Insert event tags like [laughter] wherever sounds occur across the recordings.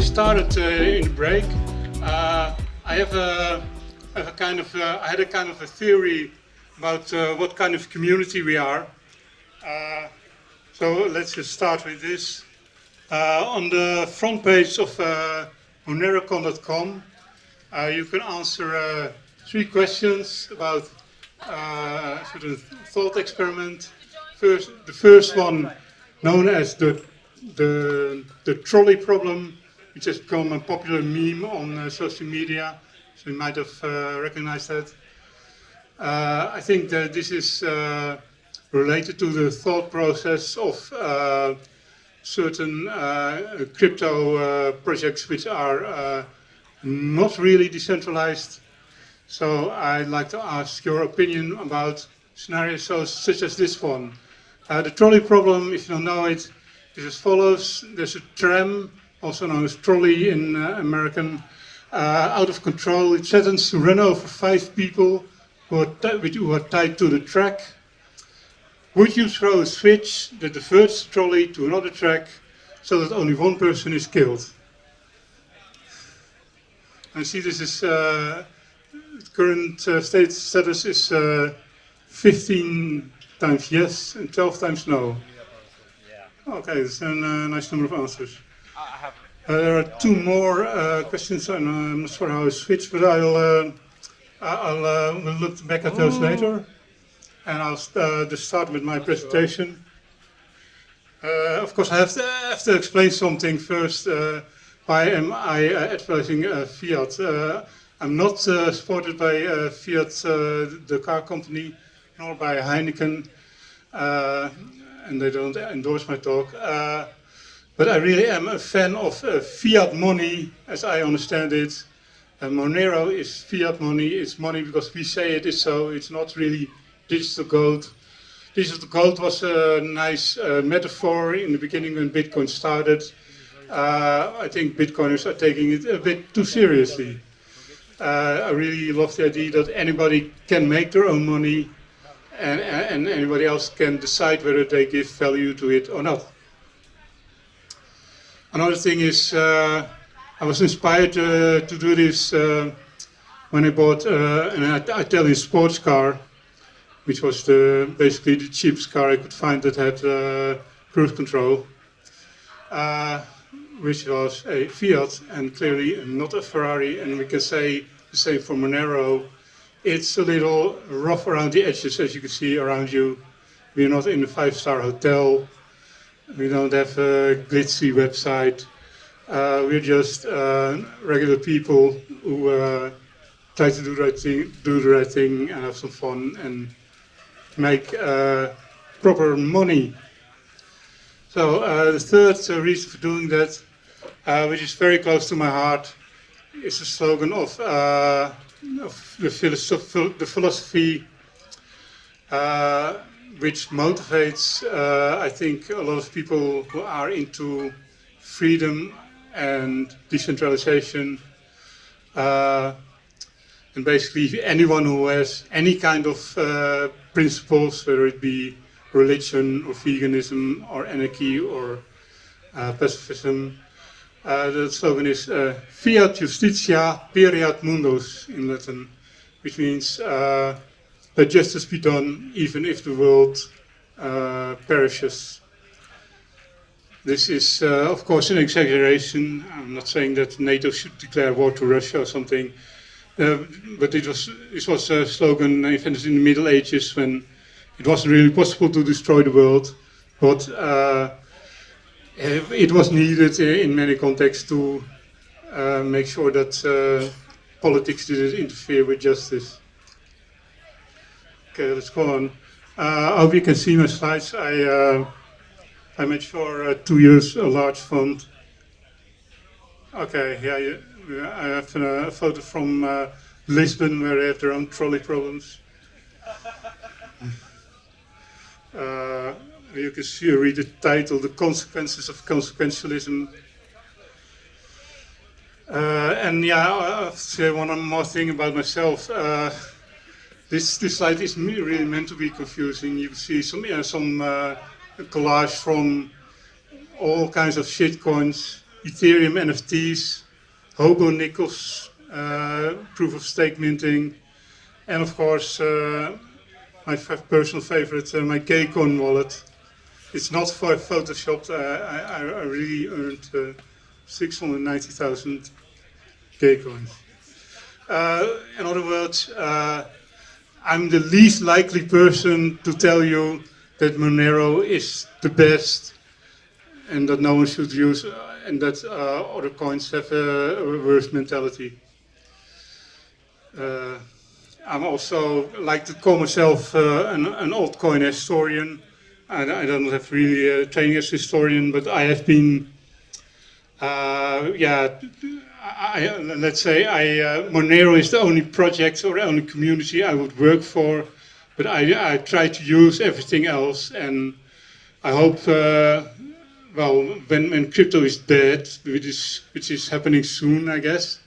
Uh, started uh, in the break. Uh, I have a, have a kind of uh, I had a kind of a theory about uh, what kind of community we are. Uh, so let's just start with this. on the front page of uh, monerocon.com, you can answer three questions about sort of thought experiment. First, the first one known as the the, the trolley problem, which has become a popular meme on uh, social media, so you might have uh, recognized that. Uh, I think that this is uh, related to the thought process of uh, certain uh, crypto projects which are not really decentralized. So I'd like to ask your opinion about scenarios such as this one. the trolley problem, if you don't know it, is as follows. There's a tram, also known as trolley in uh, American, uh, out of control. It threatens to run over five people who are, who are tied to the track. Would you throw a switch that diverts the trolley to another track so that only one person is killed? I see this is uh, current uh, state status is uh, 15 times yes and 12 times no. Okay, that's a uh, nice number of answers. Uh, there are two more uh, questions, and uh, I'm not sure how I switch, but I'll, uh, I'll uh, we'll look back at those later. And I'll uh, just start with my presentation. Uh, of course, I have to, have to explain something first. Uh, why am I advertising Fiat? I'm not supported by Fiat, the car company, nor by Heineken and they don't endorse my talk. Uh, but I really am a fan of uh, fiat money, as I understand it. And Monero is fiat money. It's money because we say it is so. It's not really digital gold. Digital gold was a nice uh, metaphor in the beginning when Bitcoin started. Uh, I think Bitcoiners are taking it a bit too seriously. Uh, I really love the idea that anybody can make their own money and, and anybody else can decide whether they give value to it or not. Another thing is, uh, I was inspired uh, to do this uh, when I bought an Italian sports car, which was the, basically the cheapest car I could find that had cruise control, uh, which was a Fiat and clearly not a Ferrari. And we can say the same for Monero it's a little rough around the edges, as you can see around you. We're not in a five-star hotel. We don't have a glitzy website. Uh, we're just uh, regular people who uh, try to do the right thing, do the right thing, and have some fun and make uh, proper money. So uh, the third uh, reason for doing that, which is very close to my heart, is the slogan of of the, philosoph the philosophy which motivates, uh, I think, a lot of people who are into freedom and decentralization. Uh, and basically anyone who has any kind of uh, principles, whether it be religion or veganism or anarchy or uh, pacifism, uh, the slogan is uh, Fiat Justitia Pereat Mundus in Latin, which means let justice be done even if the world uh, perishes. This is, uh, of course, an exaggeration. I'm not saying that NATO should declare war to Russia or something, uh, but it was, this was a slogan invented in the Middle Ages when it wasn't really possible to destroy the world, but uh, it was needed in many contexts to uh, make sure that uh, politics didn't interfere with justice. Okay, let's go on. I hope you can see my slides. I, I made sure to use a large font. Okay, yeah, I have a photo from uh, Lisbon where they have their own trolley problems. uh, you can see, read the title, The Consequences of Consequentialism. Uh, and yeah, I'll say one more thing about myself. Uh, this, this slide is really meant to be confusing. You see some, yeah, some uh, collage from all kinds of shitcoins Ethereum NFTs, Hobo Nickels, uh, proof of stake minting, and of course uh, my personal favorite, uh, my Gaycon wallet. It's not photoshopped. I, I, really earned uh, 690,000 Gaycoins. Uh, in other words, uh, I'm the least likely person to tell you that Monero is the best and that no one should use and that uh, other coins have a, reverse mentality. Uh, I'm also like to call myself uh, an, an altcoin historian. I, I, don't have really a training as historian, but I have been, uh, yeah, I, let's say I, uh, Monero is the only project or only community I would work for, but I, I try to use everything else, and I hope uh, well, when, when crypto is dead, which is, which is happening soon, I guess,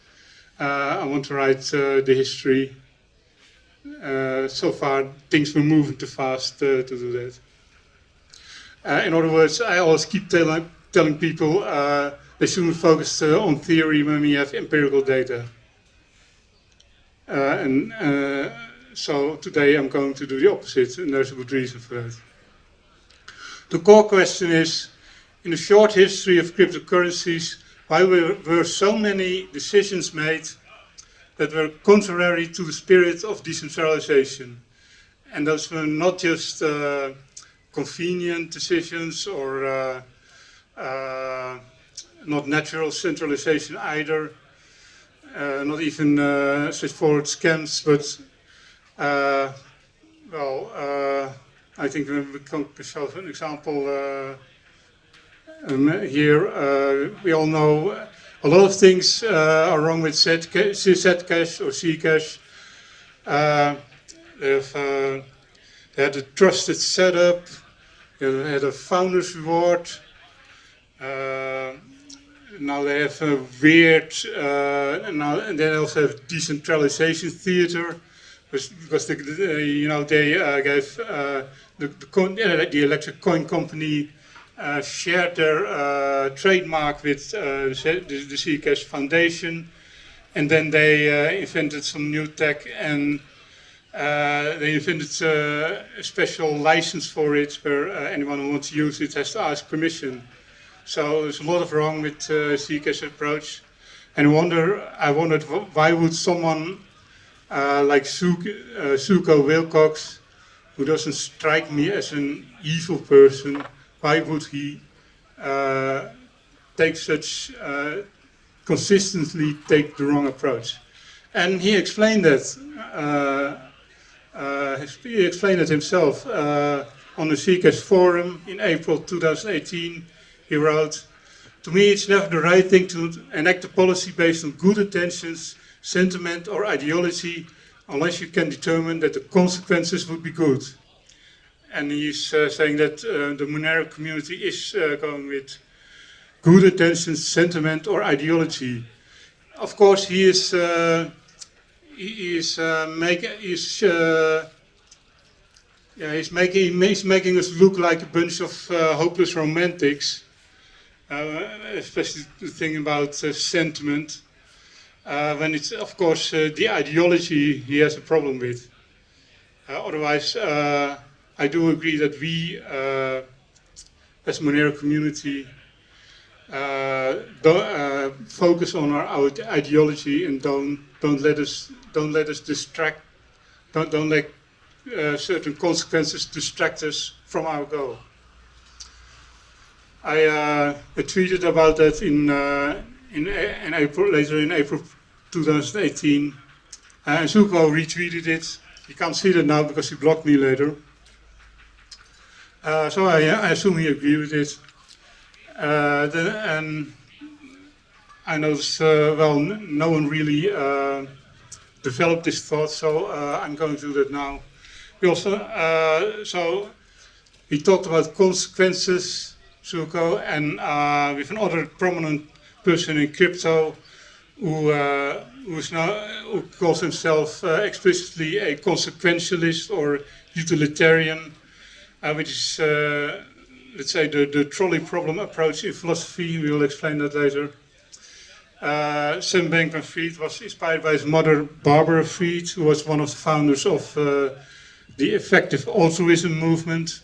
uh, I want to write uh, the history. Uh, so far, things were moving too fast uh, to do that. Uh, in other words, I always keep tell telling people uh, they shouldn't focus on theory when we have empirical data. and so today I'm going to do the opposite, and there's a good reason for that. The core question is, in the short history of cryptocurrencies, why were, were so many decisions made that were contrary to the spirit of decentralization. And those were not just uh, convenient decisions or uh, uh, not natural centralization either, uh, not even uh, straightforward scams, but uh, well, I think we can show an example um, here, uh, we all know a lot of things uh, are wrong with Zcash or Zcash. Uh, they've they had a trusted setup, they had a founder's reward. Uh, now they have a weird, uh, now and they also have decentralization theater, the, you know they uh, gave the the, the electric coin company uh, shared their uh, trademark with uh, the, the Zcash Foundation. And then they invented some new tech and they invented a special license for it where anyone who wants to use it has to ask permission. So there's a lot of wrong with uh, Zcash approach. And wonder, I wondered why would someone uh, like Zooko, uh, Wilcox, who doesn't strike me as an evil person, why would he uh, take such uh, consistently take the wrong approach? And he explained that. Uh, uh he explained it himself uh, on the Zcash forum in April 2018. He wrote, "To me, it's never the right thing to enact a policy based on good intentions, sentiment, or ideology." unless you can determine that the consequences would be good and he's uh, saying that uh, the Monero community is uh, going with good intentions, sentiment, or ideology. Of course, he is uh, he is uh, is yeah he's making he's making us look like a bunch of hopeless romantics, especially the thing about sentiment. when it's of course the ideology he has a problem with. otherwise. I do agree that we, uh, as Monero community, uh, uh, focus on our, our, ideology and don't don't let us don't let us distract don't don't let uh, certain consequences distract us from our goal. I, uh, tweeted about that in uh, in in April later in April 2018, and Zooko retweeted it. You can't see that now because he blocked me later. Uh, so I, I, assume he agreed with it. Uh, and I noticed, uh, well, no one really uh, developed this thought, so uh, I'm going to do that now. We also, uh, so he talked about consequences, Zooko, and with another prominent person in crypto who, is now, who calls himself explicitly a consequentialist or utilitarian uh, which is uh, let's say, the, the trolley problem approach in philosophy. We will explain that later. Uh, Sam Bankman-Fried was inspired by his mother, Barbara Fried, who was one of the founders of uh, the effective altruism movement.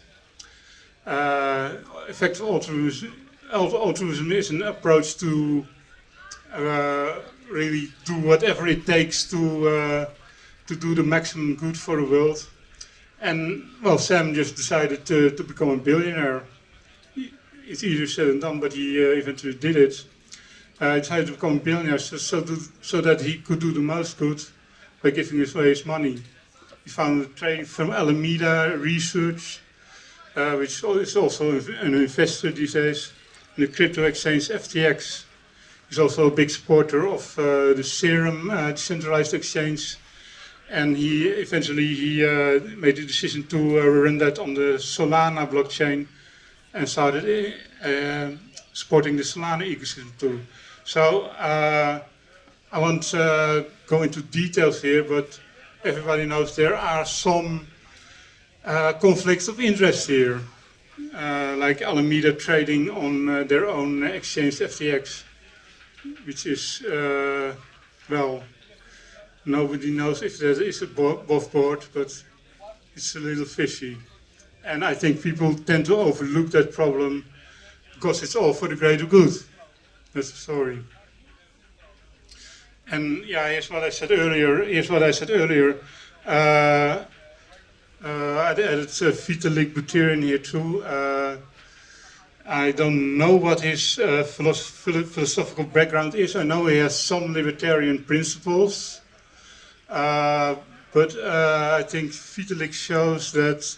Uh, effective altruism, altruism is an approach to uh, really do whatever it takes to uh, to do the maximum good for the world. And well, Sam just decided to, to become a billionaire. It's easier said than done, but he uh, eventually did it. Uh, he decided to become a billionaire so, so, to, so, that he could do the most good by giving away his money. He founded a trading firm Alameda Research, uh, which is also an investor these days in the crypto exchange FTX. He's also a big supporter of uh, the Serum uh, decentralized exchange and he eventually he uh, made the decision to uh, run that on the Solana blockchain and started uh, supporting the Solana ecosystem too. So I won't go into details here, but everybody knows there are some uh, conflicts of interest here, uh, like Alameda trading on uh, their own exchange FTX, which is uh, well Nobody knows if there is above board, but it's a little fishy. And I think people tend to overlook that problem because it's all for the greater good. That's the story. And yeah, here's what I said earlier. Here's what I said earlier. Uh, I added uh, Vitalik Buterin here too. Uh, I don't know what his uh, philosoph philosophical background is. I know he has some libertarian principles. Uh, but uh, I think Vitalik shows that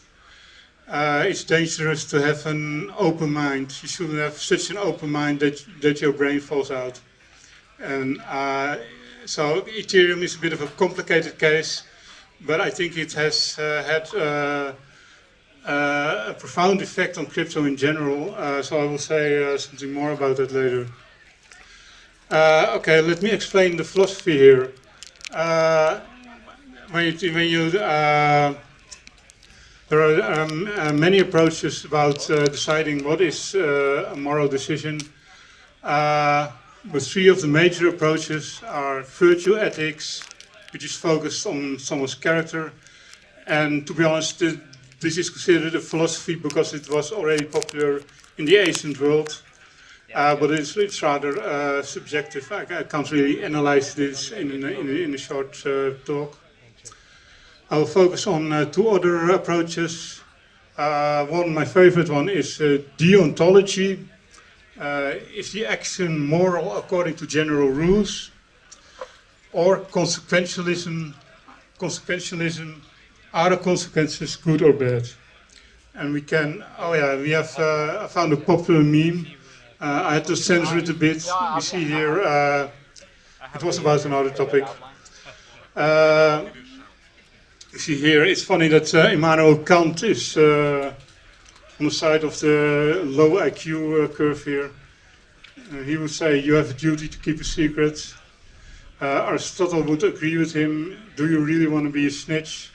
uh, it's dangerous to have an open mind. You shouldn't have such an open mind that, that your brain falls out. And so Ethereum is a bit of a complicated case, but I think it has uh, had uh, a profound effect on crypto in general. so I will say something more about that later. okay, let me explain the philosophy here. Uh, when you, when you uh, there are um, uh, many approaches about uh, deciding what is uh, a moral decision. Uh, but three of the major approaches are virtue ethics, which is focused on someone's character. And to be honest, this is considered a philosophy because it was already popular in the ancient world. Uh, but it's, it's rather uh, subjective. I, I, can't really analyze this in, in, in, in a short uh, talk. I will focus on uh, two other approaches. Uh, one, my favorite one, is uh, deontology. is the action moral according to general rules? Or consequentialism, consequentialism, are the consequences good or bad? And we can, oh yeah, we have uh, found a popular meme uh, I had to censor it a bit. You see here, uh, it was about another topic. Uh, you see here, it's funny that uh, Immanuel Kant is uh, on the side of the low IQ uh, curve here. he would say, you have a duty to keep a secret. Aristotle would agree with him, do you really want to be a snitch?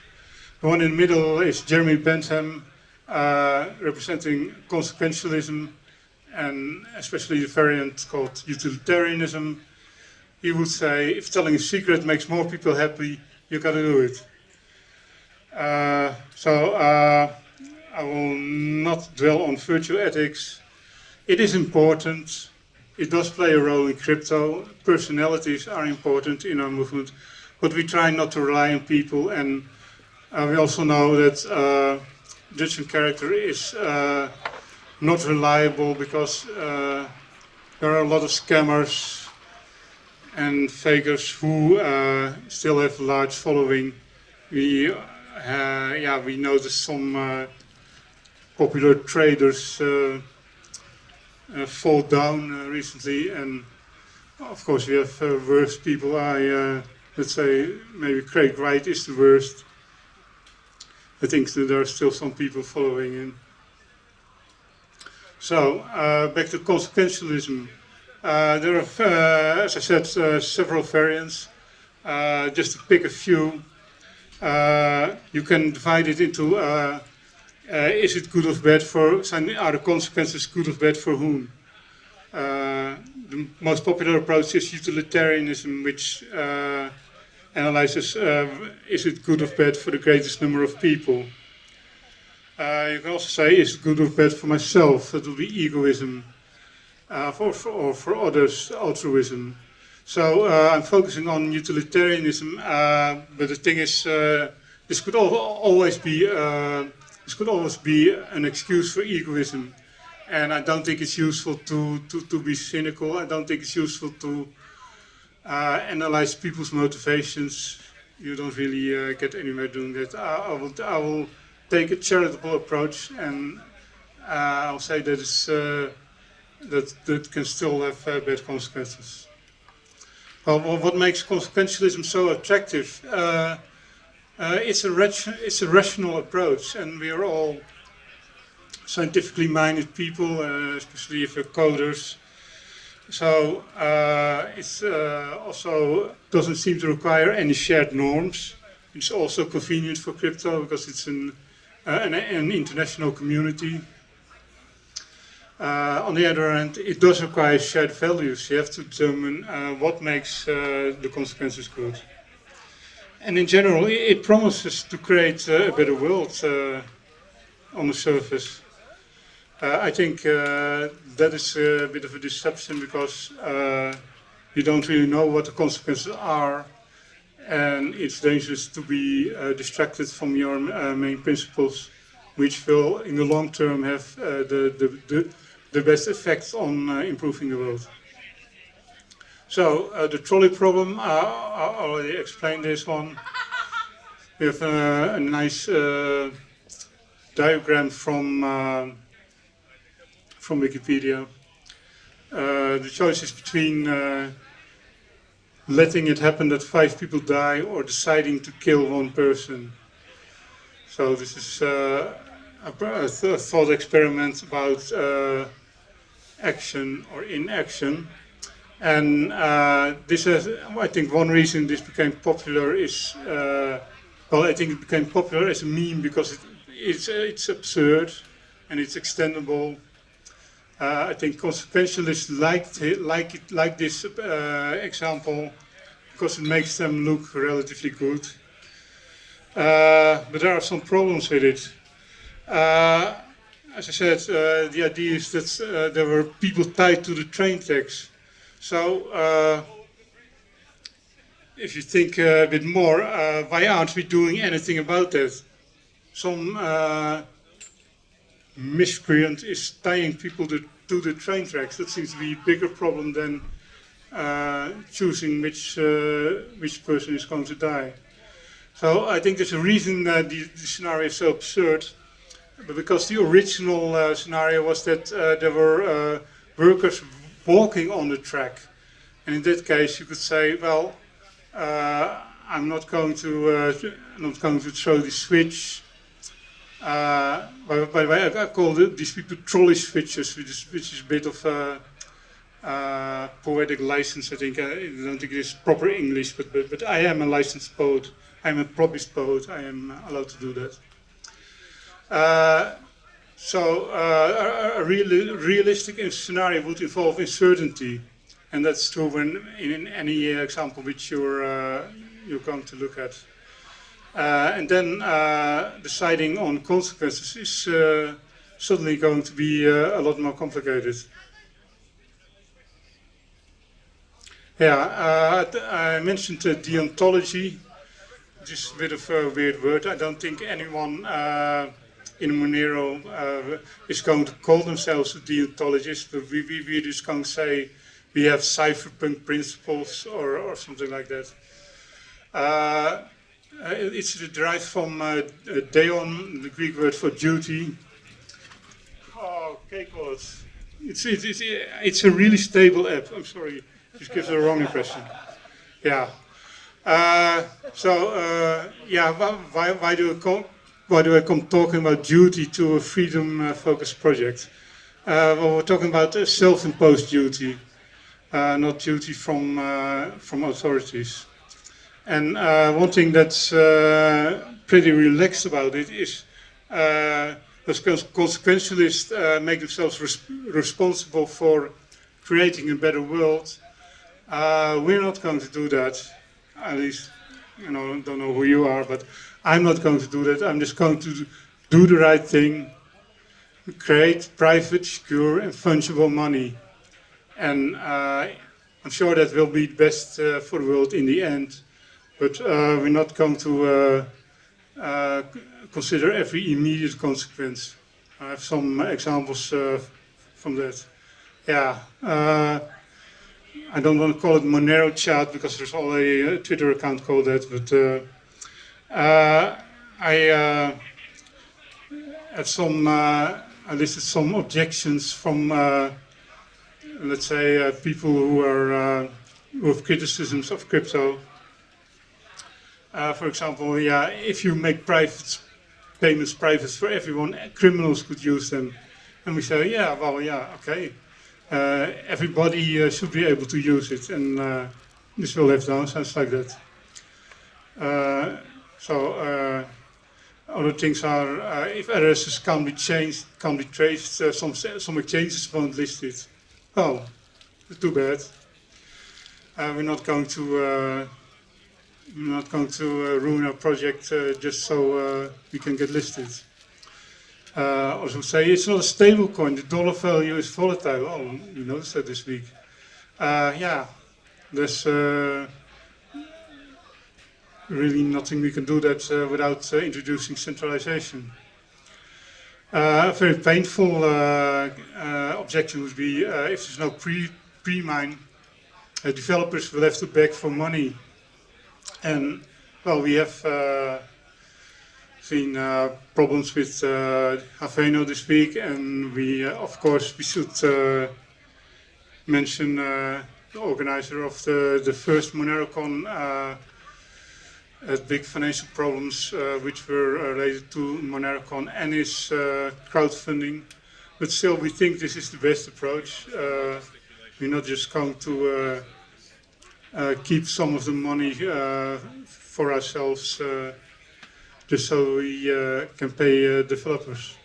The one in the middle is Jeremy Bentham, representing consequentialism and especially the variant called utilitarianism, he would say, if telling a secret makes more people happy, you gotta do it. Uh, so uh, I will not dwell on virtue ethics. It is important. It does play a role in crypto. Personalities are important in our movement, but we try not to rely on people. And uh, we also know that uh, judging character is uh, not reliable because uh, there are a lot of scammers and fakers who uh, still have a large following. We, uh, yeah, we noticed some uh, popular traders fall down recently, and of course we have worse people. I let's say maybe Craig Wright is the worst. I think that there are still some people following him. So, uh, back to consequentialism. Uh, there are, uh, as I said, uh, several variants. Uh, just to pick a few, uh, you can divide it into uh, is it good or bad for, are the consequences good or bad for whom? Uh, the most popular approach is utilitarianism, which uh, analyzes uh, is it good or bad for the greatest number of people. Uh, you can also say is it good or bad for myself, that will be egoism, uh, for, for, or for others, altruism. So I'm focusing on utilitarianism, but the thing is, this could always be this could always be an excuse for egoism. And I don't think it's useful to, to, to be cynical. I don't think it's useful to uh, analyze people's motivations. You don't really uh, get anywhere doing that. I, I, will, I will take a charitable approach and uh, I'll say that, it's, uh, that that can still have uh, bad consequences. Well, what makes consequentialism so attractive? Uh, it's, a it's a rational approach, and we are all scientifically minded people, uh, especially if we're coders. So uh, it uh, also doesn't seem to require any shared norms. It's also convenient for crypto because it's an, uh, an, an, international community. Uh, on the other hand, it does require shared values. You have to determine what makes the consequences good and in general, it promises to create uh, a better world uh, on the surface. Uh, I think uh, that is a bit of a deception because uh, you don't really know what the consequences are and it's dangerous to be uh, distracted from your main principles which will in the long term have the, the, the, the, best effects on improving the world. So uh, the trolley problem, uh, I already explained this one. We have uh, a nice uh, diagram from uh, from Wikipedia. Uh, the choice is between letting it happen that five people die or deciding to kill one person. So this is a, a, thought experiment about action or inaction. And uh, this is, I think one reason this became popular is, uh, well, I think it became popular as a meme because it, it's, it's absurd and it's extendable. Uh, I think consequentialists liked it, like, it, like this uh, example because it makes them look relatively good. Uh, but there are some problems with it. Uh, as I said, the idea is that there were people tied to the train tracks. So, uh, if you think a bit more, uh, why aren't we doing anything about that? Some uh, miscreant is tying people to, to, the train tracks. That seems to be a bigger problem than uh, choosing which, uh, which person is going to die. So I think there's a reason that the, the scenario is so absurd, but because the original uh, scenario was that there were workers walking on the track. And in that case, you could say, well, uh, I'm not going to uh, not going to throw the switch. Uh, by, the way, I, call these people trolley switches, which is, which is a bit of a, uh, poetic license. I think I don't think it is proper English, but, but but I am a licensed poet. I'm a promised poet. I am allowed to do that. So uh, a, a real, realistic scenario would involve uncertainty, and that's true when in any example which you're uh, you're going to look at. Uh, and then uh, deciding on consequences is uh, suddenly going to be uh, a lot more complicated. Yeah, I mentioned deontology, is a bit of a weird word. I don't think anyone in Monero uh, is going to call themselves a deontologist, but we, we, we're just to say we have cypherpunk principles or, or something like that. Uh, it's derived from uh, deon, the Greek word for duty. Oh, K-College. It's, it's, it's, it's a really stable app. I'm sorry, this gives a wrong impression. Yeah. Uh, so, uh, yeah, why, why do we call, why do I come talking about duty to a freedom-focused uh, project? Uh, well, we're talking about a self-imposed duty, uh, not duty from uh, from authorities. And uh, one thing that's uh, pretty relaxed about it is those consequentialists uh, make themselves res responsible for creating a better world. Uh, we're not going to do that. At least, you know, don't know who you are, but I'm not going to do that. I'm just going to do the right thing, create private, secure, and fungible money. And uh, I'm sure that will be the best uh, for the world in the end. But uh, we're not going to uh, uh, consider every immediate consequence. I have some examples uh, from that. Yeah, I don't want to call it Monero chat because there's already a Twitter account called that, but I had some, I listed some objections from let's say, uh, people who are uh, who have criticisms of crypto. Uh, for example, yeah, if you make private payments private for everyone, criminals could use them. And we say, yeah, well, yeah, okay. Uh, everybody uh, should be able to use it, and uh, this will have downsides like that. So other things are, if addresses can't be changed, can't be traced, some, some exchanges won't list it. Oh, too bad. Uh, we're not going to uh, we're not going to uh, ruin our project uh, just so uh, we can get listed. Uh, also say it's not a stable coin. The dollar value is volatile. Oh, you noticed that this week. yeah, there's really nothing we can do that without introducing centralization. Uh, a very painful uh, uh, objection would be if there's no pre pre-mine, developers will have to beg for money. And well, we have seen uh, problems with uh, Haveno this week, and we, uh, of course, we should mention the organizer of the, the first MoneroCon had big financial problems uh, which were uh, related to MoneroCon and its uh, crowdfunding. But still, we think this is the best approach. Uh, we're not just going to uh, keep some of the money for ourselves just so we can pay developers.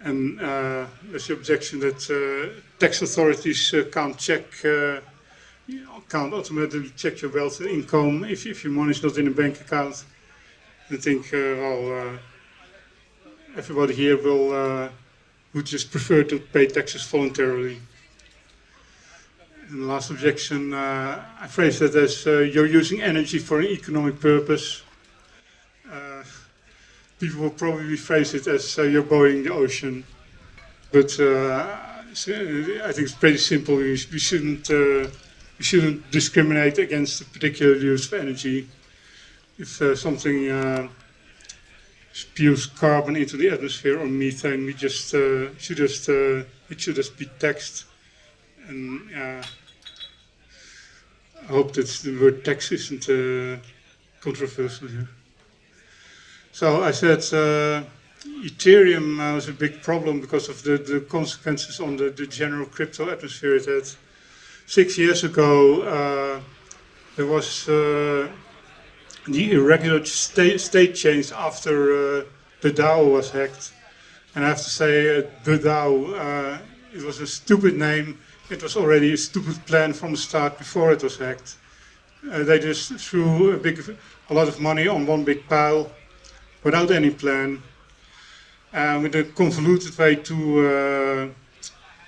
And there's the objection that tax authorities can't check you can't automatically check your wealth and income if, if your money is not in a bank account. I think, uh, well, uh, everybody here will uh, would just prefer to pay taxes voluntarily. And the last objection, uh, I phrase that as uh, you're using energy for an economic purpose. Uh, people will probably phrase it as you're boiling the ocean. But I think it's pretty simple. We shouldn't we shouldn't discriminate against a particular use of energy. If uh, something uh, spews carbon into the atmosphere or methane, we just uh, should just uh, it should just be taxed. And I hope that the word tax isn't uh, controversial here. So I said uh, Ethereum was a big problem because of the, the consequences on the, the general crypto atmosphere it had six years ago, uh, there was uh, the irregular state, state change after uh, the DAO was hacked. And I have to say, uh, the DAO, uh, it was a stupid name. It was already a stupid plan from the start before it was hacked. Uh, they just threw a, big, a lot of money on one big pile without any plan. And with a convoluted way to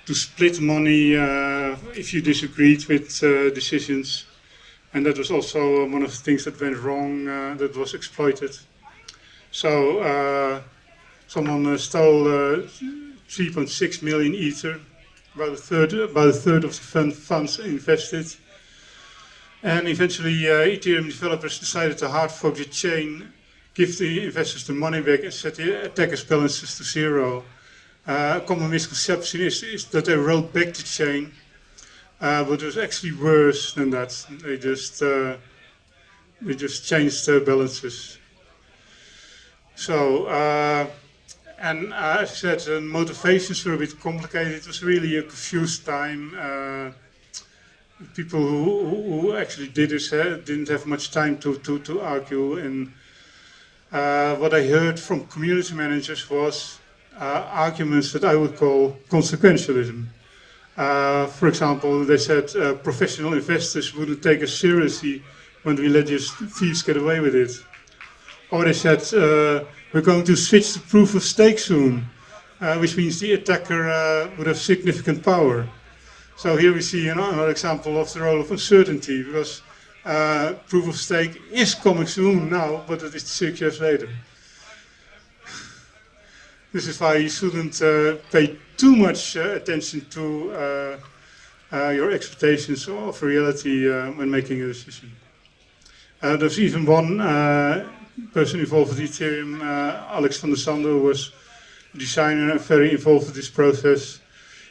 to split money uh, if you disagreed with uh, decisions. And that was also one of the things that went wrong, uh, that was exploited. So someone stole 3.6 million ether, about a third, about a third of the fund, funds invested. And eventually, uh, Ethereum developers decided to hard fork the chain, give the investors the money back, and set the attackers' balances to zero. Uh, a common misconception is, is that they wrote back the chain, uh, but it was actually worse than that. They just uh, they just changed the balances. So, uh, and uh, as I said, the motivations were a bit complicated. It was really a confused time. Uh, people who, who, actually did this didn't have much time to, to, to argue and uh, what I heard from community managers was uh, arguments that I would call consequentialism. Uh, for example, they said uh, professional investors wouldn't take us seriously when we let these thieves get away with it. Or they said, uh, we're going to switch to proof of stake soon, uh, which means the attacker uh, would have significant power. So here we see another example of the role of uncertainty, because proof of stake is coming soon now, but it is six years later. This is why you shouldn't uh, pay too much uh, attention to uh, uh, your expectations of reality when making a decision. there's even one person involved with Ethereum, Alex van der Sande, who was a designer and very involved with this process.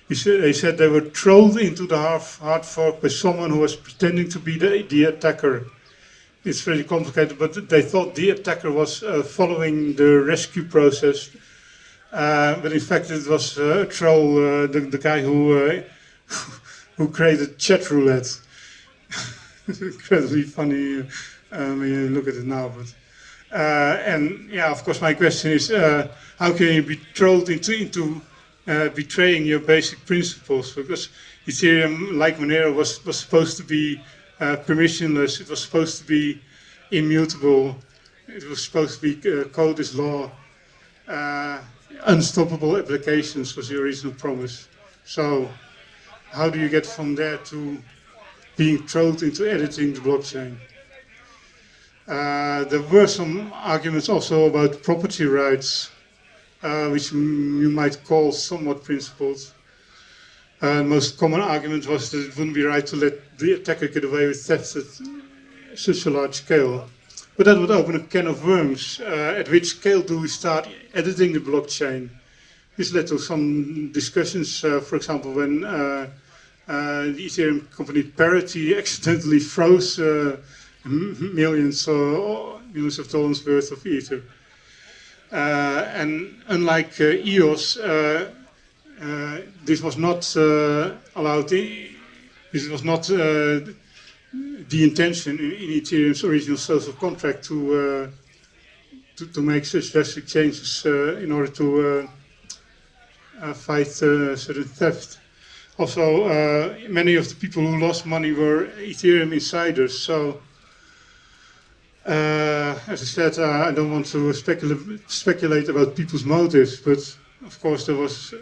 He said, they said they were trolled into the hard fork by someone who was pretending to be the, the attacker. It's very complicated, but they thought the attacker was uh, following the rescue process uh, but in fact, it was uh, a troll, uh, the, the, guy who uh, who [laughs] created chat roulette. It's [laughs] Incredibly funny uh, when you look at it now. But and yeah, of course, my question is, how can you be trolled into into betraying your basic principles? Because Ethereum, like Monero, was was supposed to be permissionless. It was supposed to be immutable. It was supposed to be code is law. Unstoppable applications was the original promise. So how do you get from there to being trolled into editing the blockchain? Uh, there were some arguments also about property rights, uh, which you might call somewhat principled. Uh, most common argument was that it wouldn't be right to let the attacker get away with theft at such a large scale. But that would open a can of worms. Uh, at which scale do we start editing the blockchain? This led to some discussions, uh, for example, when uh, the Ethereum company Parity accidentally [laughs] froze millions, or millions of dollars worth of Ether. And unlike EOS, this was not allowed, this was not the intention in, in, Ethereum's original social contract to, uh, to, to, make such drastic changes uh, in order to uh, uh fight uh, certain theft. Also, uh, many of the people who lost money were Ethereum insiders. So, as I said, I don't want to specula speculate about people's motives, but of course there was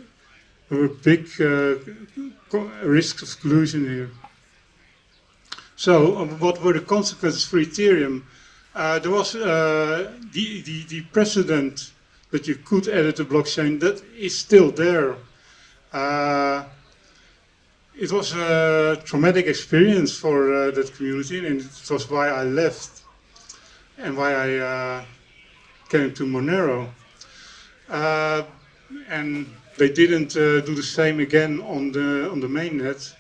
there were big risks of collusion here. So um, what were the consequences for Ethereum? Uh, there was uh, the, the, the, precedent that you could edit a blockchain that is still there. Uh, it was a traumatic experience for uh, that community and it was why I left and why I uh, came to Monero. Uh, and they didn't do the same again on the, on the mainnet.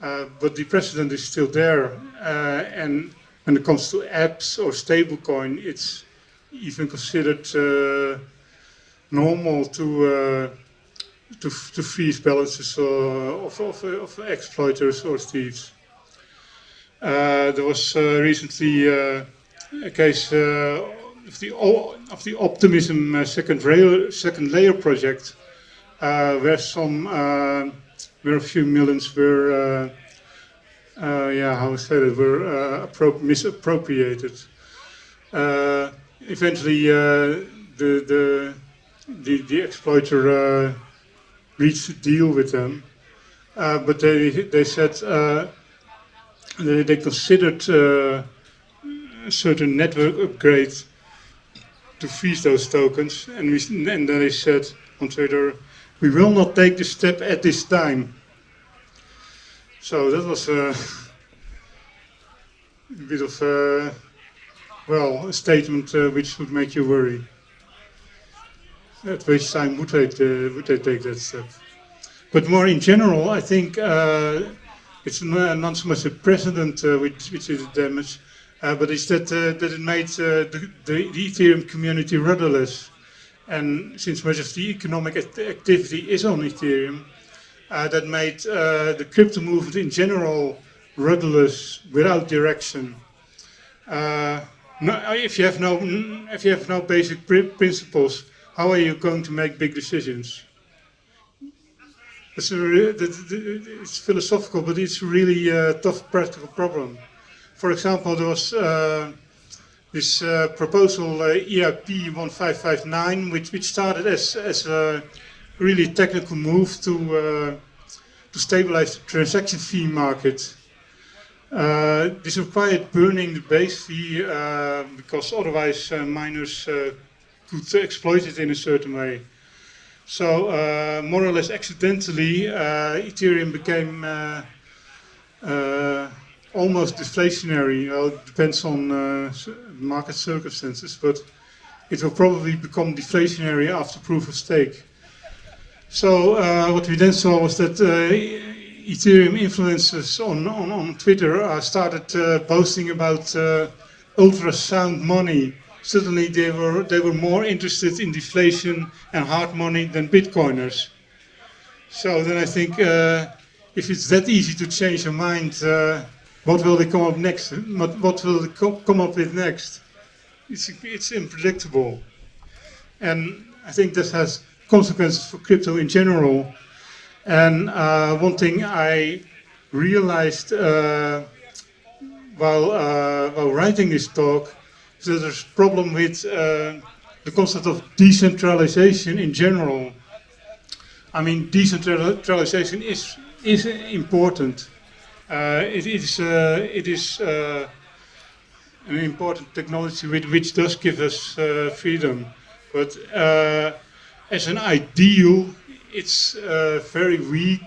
Uh, but the precedent is still there. Uh, and when it comes to apps or stablecoin, it's even considered uh, normal to, uh, to, to freeze balances of, of, of, exploiters or thieves. Uh, there was recently a case of the, of the Optimism second, rail, second layer project, where some where a few millions were, uh, uh, yeah, how I said it, were uh, misappropriated. eventually, the, the, the, the exploiter reached a deal with them, but they, they said they, they considered certain network upgrades to freeze those tokens, and, we, and then they said on Twitter, we will not take this step at this time. So that was uh, a bit of, uh, well, a statement uh, which would make you worry. At which time would they, uh, would they take that step? But more in general, I think it's not so much a precedent which, which is damaged, but it's that, that it made the, the Ethereum community rudderless. And since much of the economic activity is on Ethereum, uh, that made uh, the crypto movement in general rudderless, without direction. Uh, no, if you have no, if you have no basic principles, how are you going to make big decisions? It's, a, it's philosophical, but it's really a tough practical problem. For example, there was this uh, proposal uh, EIP 1559, which, which started as, as a really technical move to, uh, to stabilize the transaction fee market. Uh, this required burning the base fee uh, because otherwise uh, miners could exploit it in a certain way. So more or less accidentally, Ethereum became almost deflationary. Well, it depends on market circumstances, but it will probably become deflationary after proof of stake. So what we then saw was that Ethereum influencers on, on, on Twitter uh, started uh, posting about uh, ultrasound money. Suddenly they were, they were more interested in deflation and hard money than Bitcoiners. So then I think uh, if it's that easy to change your mind, uh, what will they come up next? What, what will they co come up with next? It's, it's unpredictable. And I think this has consequences for crypto in general. And uh, one thing I realized uh, while, uh, while writing this talk is that there's a problem with uh, the concept of decentralization in general. I mean, decentralization is, is important. Uh, it is, uh, it is an important technology which, which does give us freedom. But as an ideal, it's uh, very weak.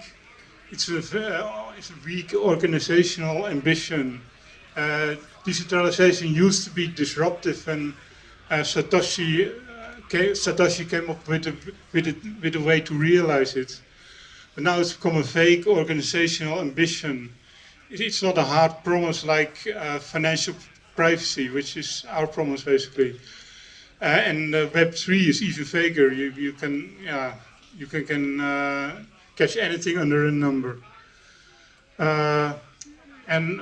It's a, uh, it's a weak organizational ambition. Uh, decentralization used to be disruptive, and uh, Satoshi uh, came, Satoshi came up with a, with, a, with a way to realize it. But now it's become a vague organizational ambition. It's not a hard promise like uh, financial privacy, which is our promise basically. and Web3 is even vaguer. You, you can, yeah, you can, can uh, catch anything under a number. Uh, and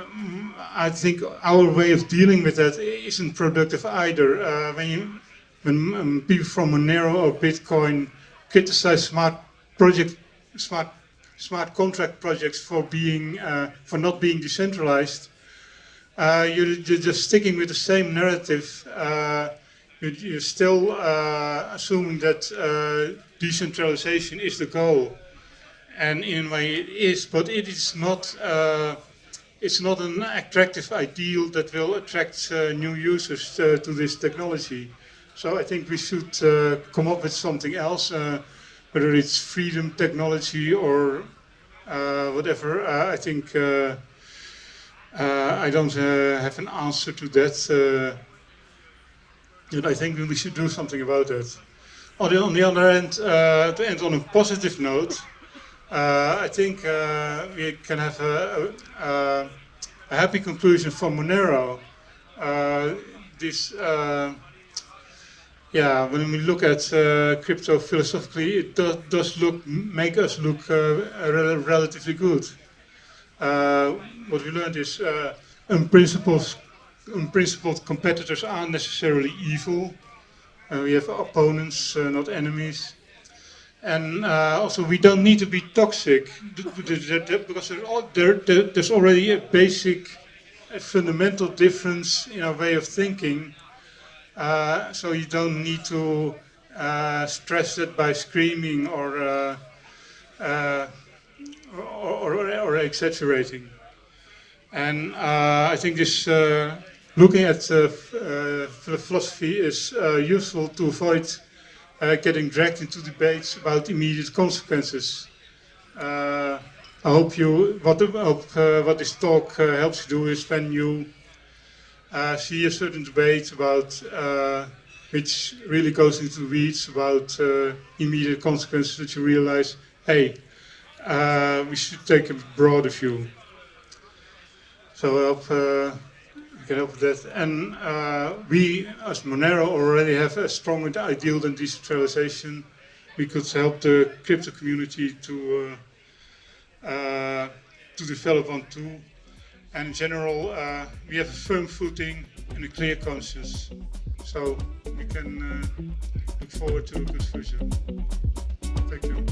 I think our way of dealing with that isn't productive either. Uh, when, you, when um, people from Monero or Bitcoin criticize smart project, smart smart contract projects for being uh, for not being decentralized, uh, you're, you're, just sticking with the same narrative. Uh, you're, still uh, assuming that decentralization is the goal. And in a way it is, but it is not, uh, it's not an attractive ideal that will attract uh, new users uh, to this technology. So I think we should uh, come up with something else, uh, whether it's freedom technology or uh, whatever. I think I don't have an answer to that. but I think we should do something about that. On the, on the other hand, uh, to end on a positive note, uh, I think uh, we can have a, a, a, happy conclusion for Monero. Uh, this, uh, yeah, when we look at uh, crypto philosophically, it do, does look make us look rel relatively good. what we learned is unprincipled, unprincipled competitors aren't necessarily evil. Uh, we have opponents, uh, not enemies. And uh, also, we don't need to be toxic because there's already a basic, a fundamental difference in our way of thinking. Uh, so you don't need to uh, stress it by screaming or, uh, or, or, or, exaggerating. And I think this looking at uh, uh, philosophy is uh, useful to avoid getting dragged into debates about immediate consequences. I hope you, what, hope, what this talk helps you do is when you see a certain debate about which really goes into the weeds about uh, immediate consequences that you realize, hey, uh, we should take a broader view. So I hope uh, can help with that. And uh, we, as Monero, already have a stronger ideal than decentralization. We could help the crypto community to uh, uh, to develop one too. And in general, uh, we have a firm footing and a clear conscience. So we can uh, look forward to a good future. Thank you.